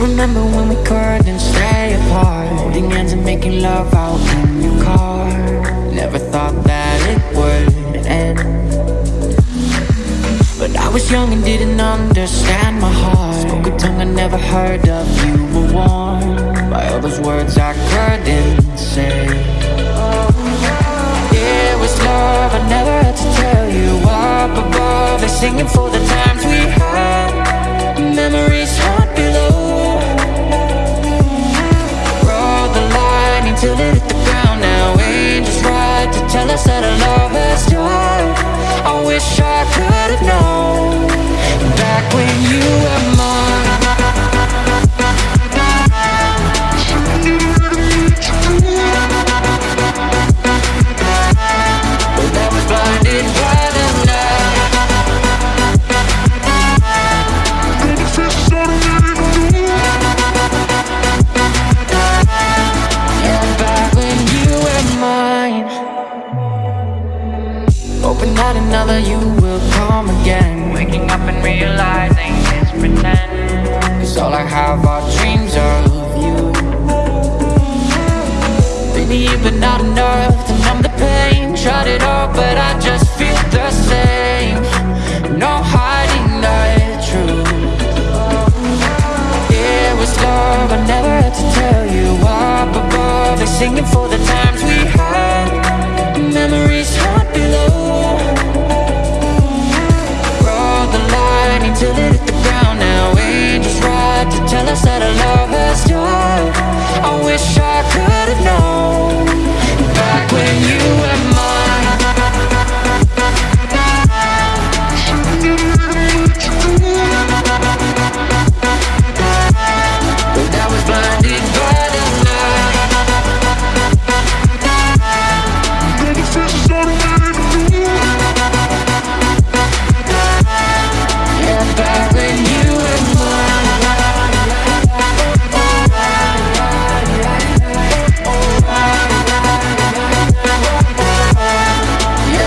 remember when we couldn't stay apart. Holding hands and making love out in your car. Never thought that it would end. But I was young and didn't understand my heart. Spoke a tongue I never heard of, you were warm By all those words I couldn't say. It was love, I never had to tell you. Up above, they're singing for the times we could have known hoping that another you will come again. Waking up and realizing it's pretend. Cause all I have are dreams of you. Baby, you've been not enough to numb the pain. Tried it all, but I just feel the same. No hiding the truth It was love, I never had to tell you. Up above, they're singing for the times we had. Memories haunt below.